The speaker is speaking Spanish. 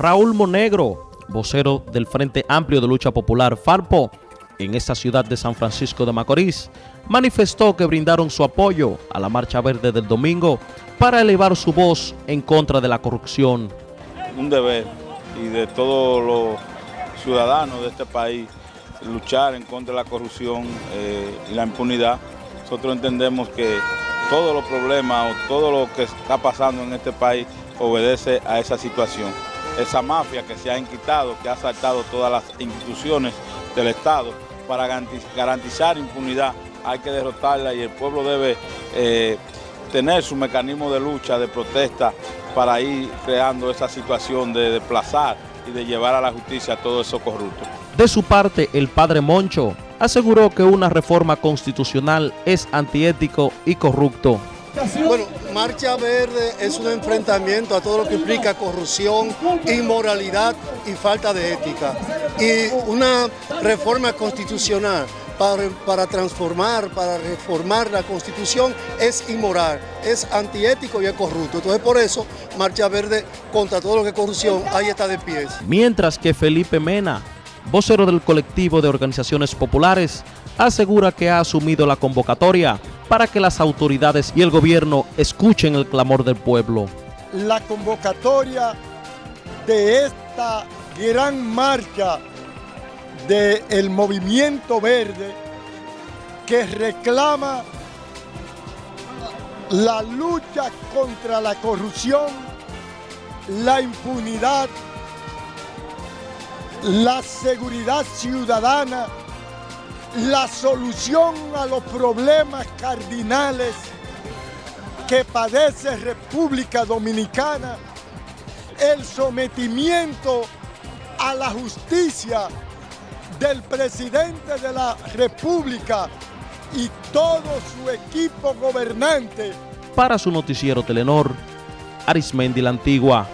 Raúl Monegro, vocero del Frente Amplio de Lucha Popular FARPO, en esta ciudad de San Francisco de Macorís, manifestó que brindaron su apoyo a la Marcha Verde del domingo para elevar su voz en contra de la corrupción. Un deber y de todos los ciudadanos de este país luchar en contra de la corrupción eh, y la impunidad. Nosotros entendemos que todos los problemas o todo lo que está pasando en este país obedece a esa situación. Esa mafia que se ha inquitado, que ha asaltado todas las instituciones del Estado, para garantizar impunidad hay que derrotarla y el pueblo debe eh, tener su mecanismo de lucha, de protesta, para ir creando esa situación de desplazar y de llevar a la justicia a todos esos corruptos. De su parte, el padre Moncho aseguró que una reforma constitucional es antiético y corrupto. Bueno, Marcha Verde es un enfrentamiento a todo lo que implica corrupción, inmoralidad y falta de ética. Y una reforma constitucional para, para, transformar, para reformar la Constitución es inmoral, es antiético y es corrupto. Entonces por eso Marcha Verde contra todo lo que es corrupción, ahí está de pies. Mientras que Felipe Mena, vocero del colectivo de organizaciones populares, asegura que ha asumido la convocatoria para que las autoridades y el gobierno escuchen el clamor del pueblo. La convocatoria de esta gran marcha del movimiento verde que reclama la lucha contra la corrupción, la impunidad, la seguridad ciudadana, la solución a los problemas cardinales que padece República Dominicana, el sometimiento a la justicia del presidente de la República y todo su equipo gobernante. Para su noticiero Telenor, Arismendi la Antigua.